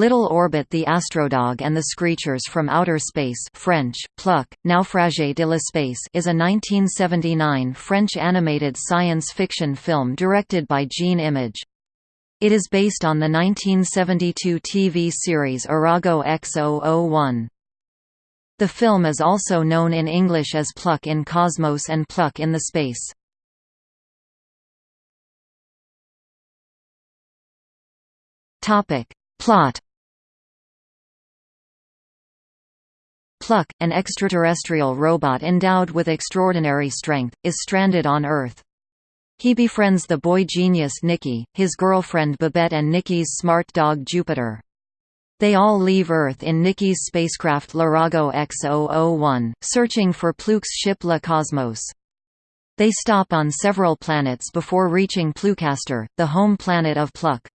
Little Orbit The Astrodog and the Screechers from Outer Space French, Pluk, Naufragé de l'espace is a 1979 French animated science fiction film directed by Jean Image. It is based on the 1972 TV series Arago X001. The film is also known in English as Pluk in Cosmos and Pluk in the Space. Plot Pluk, an extraterrestrial robot endowed with extraordinary strength, is stranded on Earth. He befriends the boy genius Nikki, his girlfriend Babette and Nikki's smart dog Jupiter. They all leave Earth in Nikki's spacecraft L'Arago X001, searching for Pluk's ship La Cosmos. They stop on several planets before reaching Plucaster, the home planet of Pluk.